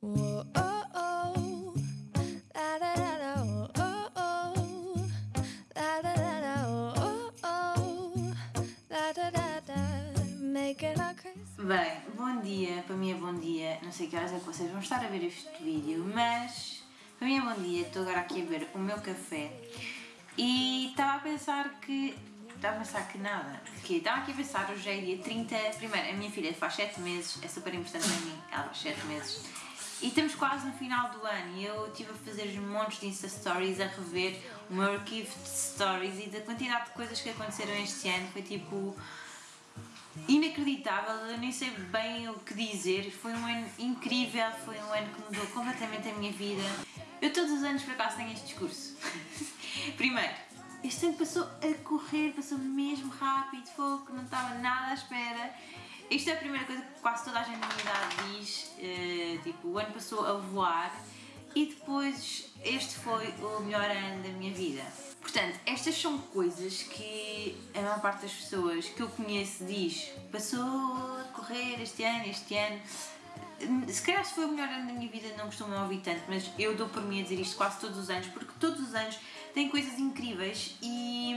Bem, bom dia, para mim é bom dia, não sei que horas é que vocês vão estar a ver este vídeo, mas para mim é bom dia, estou agora aqui a ver o meu café e estava a pensar que. Estava a pensar que nada, que estava aqui a pensar, hoje é dia 30, primeiro, a minha filha faz 7 meses, é super importante para mim, ela faz 7 meses, e estamos quase no final do ano e eu estive a fazer montes de Insta Stories, a rever o meu arquivo de stories e da quantidade de coisas que aconteceram este ano, foi tipo inacreditável, eu nem sei bem o que dizer. Foi um ano incrível, foi um ano que mudou completamente a minha vida. Eu todos os anos por acaso tenho este discurso. Primeiro, este ano passou a correr, passou mesmo rápido, que não estava nada à espera. Isto é a primeira coisa que quase toda a gente na idade diz, eh, tipo, o ano passou a voar e depois este foi o melhor ano da minha vida. Portanto, estas são coisas que a maior parte das pessoas que eu conheço diz passou a correr este ano, este ano. Se calhar se foi o melhor ano da minha vida não costumo ouvir tanto, mas eu dou por mim a dizer isto quase todos os anos, porque todos os anos têm coisas incríveis e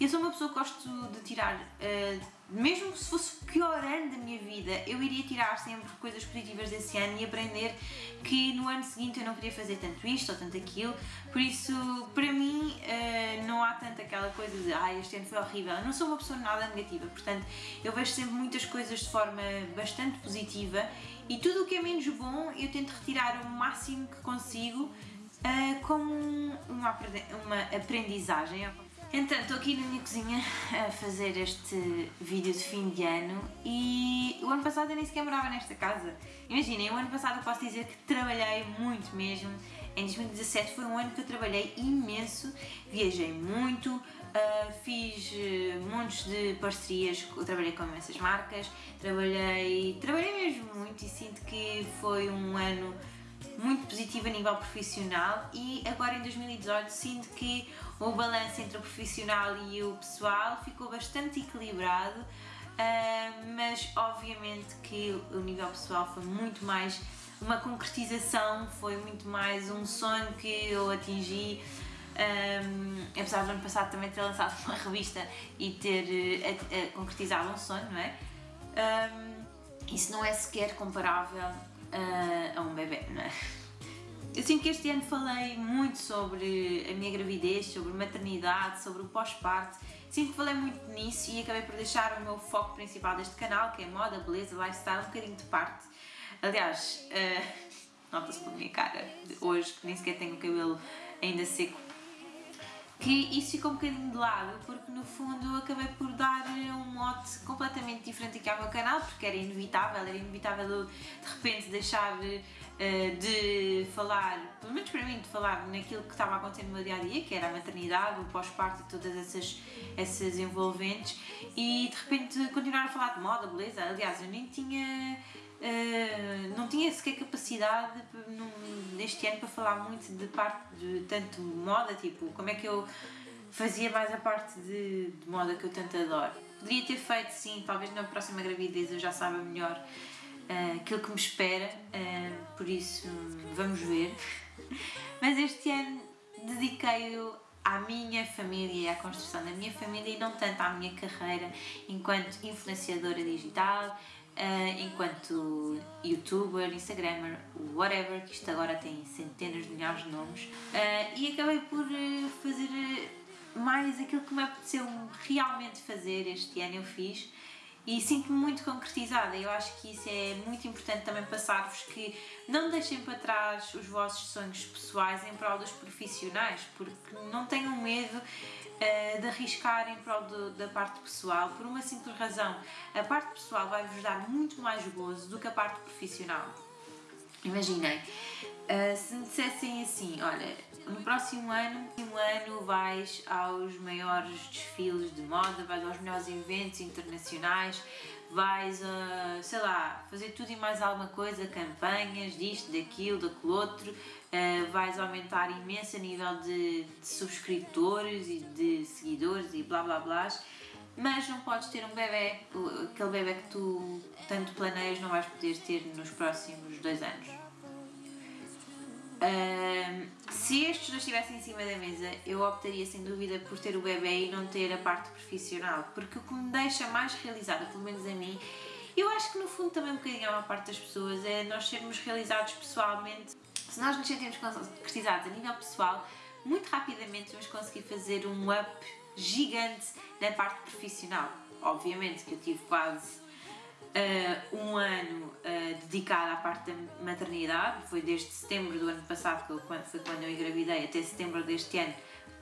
eu sou uma pessoa que gosto de tirar, uh, mesmo se fosse o pior ano da minha vida, eu iria tirar sempre coisas positivas desse ano e aprender que no ano seguinte eu não queria fazer tanto isto ou tanto aquilo, por isso para mim uh, não há tanto aquela coisa de ah, este ano foi horrível, eu não sou uma pessoa nada negativa, portanto eu vejo sempre muitas coisas de forma bastante positiva e tudo o que é menos bom eu tento retirar o máximo que consigo uh, como uma, uma aprendizagem. Então, estou aqui na minha cozinha a fazer este vídeo de fim de ano e o ano passado eu nem sequer morava nesta casa. Imaginem, o ano passado eu posso dizer que trabalhei muito mesmo. Em 2017 foi um ano que eu trabalhei imenso, viajei muito, uh, fiz uh, montes de parcerias, trabalhei com imensas marcas, trabalhei, trabalhei mesmo muito e sinto que foi um ano muito positivo a nível profissional e agora em 2018 sinto que o balanço entre o profissional e o pessoal ficou bastante equilibrado, uh, mas obviamente que o nível pessoal foi muito mais uma concretização, foi muito mais um sonho que eu atingi. Um, apesar do ano passado também ter lançado uma revista e ter uh, uh, concretizado um sonho, não é? Um, isso não é sequer comparável uh, a um bebê, não é? Eu sinto que este ano falei muito sobre a minha gravidez, sobre maternidade, sobre o pós-parto. Sinto que falei muito nisso e acabei por deixar o meu foco principal deste canal, que é moda, beleza, lifestyle, um bocadinho de parte. Aliás, uh, nota-se pela minha cara hoje que nem sequer tenho o cabelo ainda seco que isso ficou um bocadinho de lado, porque no fundo acabei por dar um mote completamente diferente aqui ao meu canal, porque era inevitável, era inevitável de repente deixar uh, de falar, pelo menos para mim, de falar naquilo que estava acontecendo no meu dia a dia, que era a maternidade, o pós-parto e todas essas, essas envolventes, e de repente continuar a falar de moda, beleza. Aliás, eu nem tinha Uh, não tinha sequer capacidade neste ano para falar muito de parte de tanto moda, tipo, como é que eu fazia mais a parte de, de moda que eu tanto adoro. Poderia ter feito sim, talvez na próxima gravidez eu já saiba melhor uh, aquilo que me espera, uh, por isso vamos ver. Mas este ano dediquei-o à minha família e à construção da minha família e não tanto à minha carreira enquanto influenciadora digital, uh, enquanto youtuber, instagrammer, whatever, que isto agora tem centenas de milhares de nomes, uh, e acabei por uh, fazer mais aquilo que me apeteceu realmente fazer este ano eu fiz e sinto-me muito concretizada. Eu acho que isso é muito importante também passar-vos que não deixem para trás os vossos sonhos pessoais em prol dos profissionais, porque não tenham medo de arriscar em prol da parte pessoal, por uma simples razão. A parte pessoal vai-vos dar muito mais gozo do que a parte profissional. Imaginem, uh, se me dissessem assim, olha, no próximo ano, no ano vais aos maiores desfiles de moda, vais aos melhores eventos internacionais, vais a, sei lá, fazer tudo e mais alguma coisa, campanhas, disto, daquilo, daquele outro, uh, vais aumentar imenso a nível de, de, subscritores e de seguidores e blá blá blá, mas não podes ter um bebê, aquele bebê que tu tanto planeias não vais poder ter nos próximos dois anos. Se estes dois estivessem em cima da mesa, eu optaria sem dúvida por ter o bebê e não ter a parte profissional, porque o que me deixa mais realizada, pelo menos a mim, eu acho que no fundo também um bocadinho a parte das pessoas é nós sermos realizados pessoalmente. Se nós nos sentimos concretizados a nível pessoal, muito rapidamente vamos conseguir fazer um up gigante na parte profissional. Obviamente que eu tive quase uh, um ano uh, dedicado à parte da maternidade, foi desde setembro do ano passado, que eu, foi quando eu engravidei, até setembro deste ano,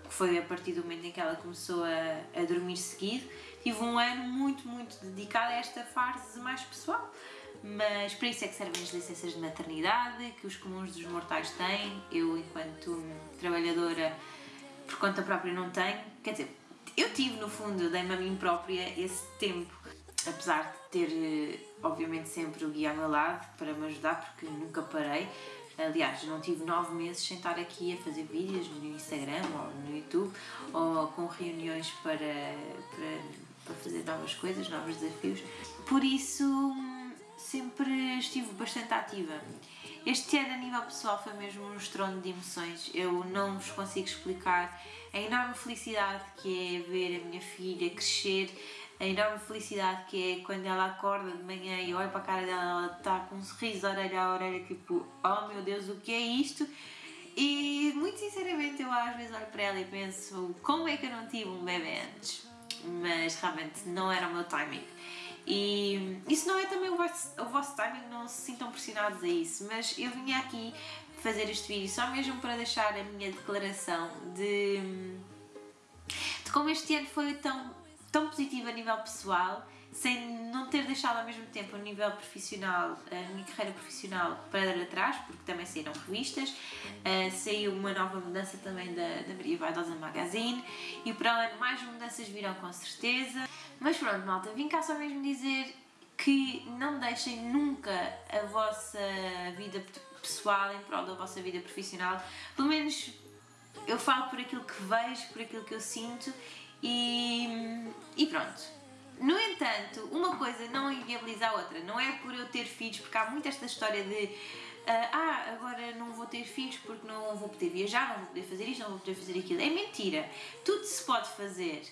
que foi a partir do momento em que ela começou a, a dormir seguido. Tive um ano muito, muito dedicado a esta fase mais pessoal. Mas para isso é que servem as licenças de maternidade, que os comuns dos mortais têm. Eu, enquanto trabalhadora por conta própria, não tenho. Quer dizer, eu tive, no fundo, dei-me a mim própria esse tempo apesar de ter, eh, obviamente, sempre o guia ao meu lado para me ajudar, porque nunca parei. Aliás, não tive nove meses sem estar aqui a fazer vídeos no Instagram ou no YouTube ou com reuniões para, para, para fazer novas coisas, novos desafios. Por isso, sempre estive bastante ativa. Este ano, a nível pessoal, foi mesmo um estrondo de emoções. Eu não vos consigo explicar a enorme felicidade que é ver a minha filha crescer a enorme felicidade que é quando ela acorda de manhã e olha para a cara dela, ela está com um sorriso de orelha a orelha, tipo, oh meu Deus, o que é isto? E muito sinceramente eu às vezes olho para ela e penso, como é que eu não tive um bebê antes? Mas realmente não era o meu timing. E isso não é também o vosso, o vosso timing, não se sintam pressionados a isso, mas eu vim aqui fazer este vídeo só mesmo para deixar a minha declaração de, de como este ano foi tão tão positiva a nível pessoal, sem não ter deixado ao mesmo tempo a nível profissional, a minha carreira profissional para trás, porque também saíram revistas, uh, saiu uma nova mudança também da, da Maria Vaidosa Magazine e para além mais mudanças virão com certeza. Mas pronto, malta, vim cá só mesmo dizer que não deixem nunca a vossa vida pessoal em prol da vossa vida profissional, pelo menos eu falo por aquilo que vejo, por aquilo que eu sinto e, e pronto. No entanto, uma coisa não inviabiliza a outra. Não é por eu ter filhos, porque há muito esta história de uh, ah, agora não vou ter filhos porque não vou poder viajar, não vou poder fazer isto, não vou poder fazer aquilo. É mentira. Tudo se pode fazer.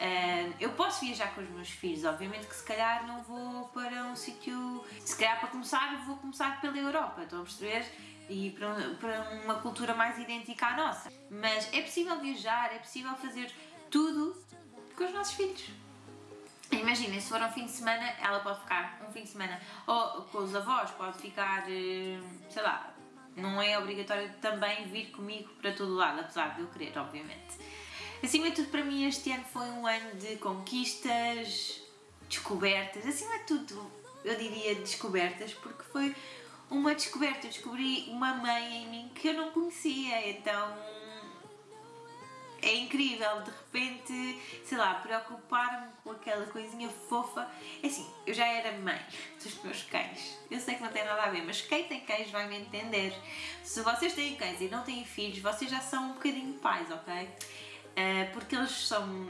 Uh, eu posso viajar com os meus filhos, obviamente que se calhar não vou para um sítio. Se calhar para começar, vou começar pela Europa, estão a perceber? E para, para uma cultura mais idêntica à nossa. Mas é possível viajar, é possível fazer tudo com os nossos filhos. Imaginem, se for um fim de semana, ela pode ficar um fim de semana ou com os avós, pode ficar, eh, sei lá, não é obrigatório também vir comigo para todo lado, apesar de eu querer, obviamente. Acima de tudo, para mim, este ano foi um ano de conquistas, descobertas, acima de tudo, eu diria descobertas, porque foi uma descoberta. Eu descobri uma mãe em mim que eu não conhecia, então é incrível, de repente, sei lá, preocupar-me com aquela coisinha fofa. É assim, eu já era mãe dos meus cães. Eu sei que não tem nada a ver, mas quem tem cães vai me entender. Se vocês têm cães e não têm filhos, vocês já são um bocadinho pais, ok? Uh, porque eles são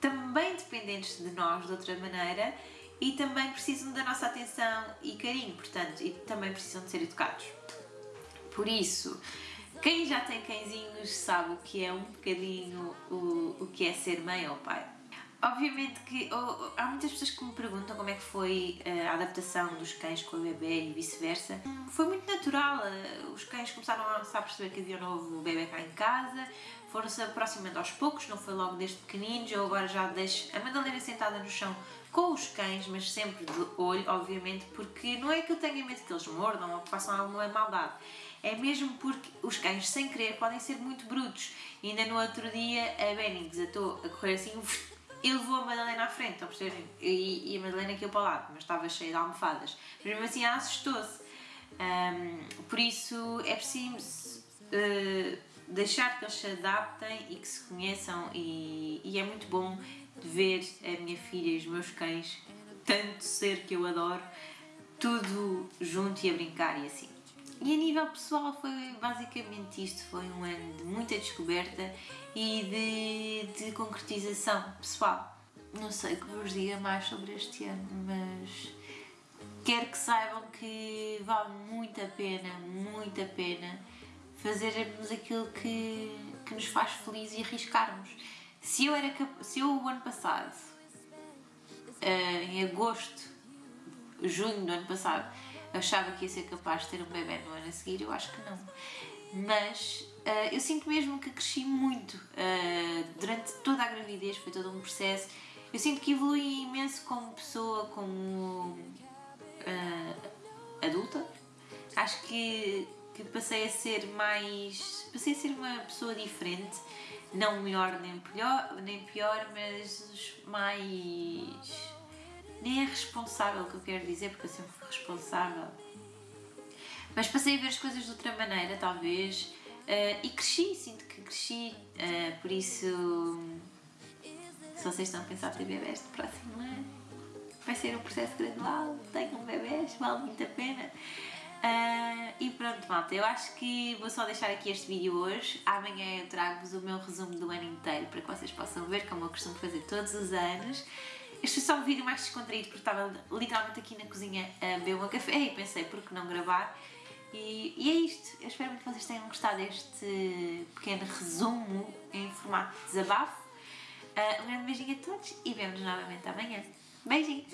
também dependentes de nós de outra maneira e também precisam da nossa atenção e carinho, portanto, e também precisam de ser educados. Por isso, quem já tem cãezinhos sabe o que é um bocadinho o, o que é ser mãe ou pai. Obviamente que há muitas pessoas que me perguntam como é que foi eh, a adaptação dos cães com o bebê e vice-versa. Foi muito natural, eh, os cães começaram a perceber que havia um novo bebê cá em casa, foram-se aproximando aos poucos, não foi logo desde pequeninos. Eu agora já deixo a Madalena sentada no chão com os cães, mas sempre de olho, obviamente, porque não é que eu tenha medo que eles mordam ou que façam alguma maldade é mesmo porque os cães, sem querer, podem ser muito brutos. E ainda no outro dia a Benny desatou a correr assim e levou a Madalena à frente, estão? E, e a Madalena aqui para o lado, mas estava cheia de almofadas. Mas mesmo assim ela assustou-se. Um, por isso é preciso uh, deixar que eles se adaptem e que se conheçam, e, e é muito bom ver a minha filha e os meus cães, tanto ser que eu adoro, tudo junto e a brincar e assim. E a nível pessoal foi basicamente isto, foi um ano de muita descoberta e de, de concretização pessoal. Não sei que vos diga mais sobre este ano, mas quero que saibam que vale muito a pena, muito a pena fazermos aquilo que, que nos faz feliz e arriscarmos. Se eu, era, se eu o ano passado, eh, em agosto, junho do ano passado, achava que ia ser capaz de ter um bebê no ano a seguir, eu acho que não. Mas eh, eu sinto mesmo que cresci muito eh, durante toda a gravidez, foi todo um processo. Eu sinto que evolui imenso como pessoa, como eh, adulta. Acho que, que passei a ser mais. Passei a ser uma pessoa diferente, não melhor nem pior, nem pior mas mais. Nem é responsável que eu quero dizer, porque eu sempre fui responsável. Mas passei a ver as coisas de outra maneira, talvez. eh, e cresci, sinto que cresci. eh, por isso. Se vocês estão a pensar ter bebés no próximo ano, vai ser um processo gradual. Tenham bebés, vale muito a pena. Ah, e pronto, malta, eu acho que vou só deixar aqui este vídeo hoje. Amanhã eu trago-vos o meu resumo do ano inteiro para que vocês possam ver, como eu costumo fazer todos os anos. Este é só um vídeo mais descontraído porque estava literalmente aqui na cozinha a beber um café e pensei por que não gravar. E, e, é isto. Eu espero muito que vocês tenham gostado deste pequeno resumo em formato de desabafo. Uh, um grande beijinho a todos e vemos-nos novamente amanhã. Beijinho!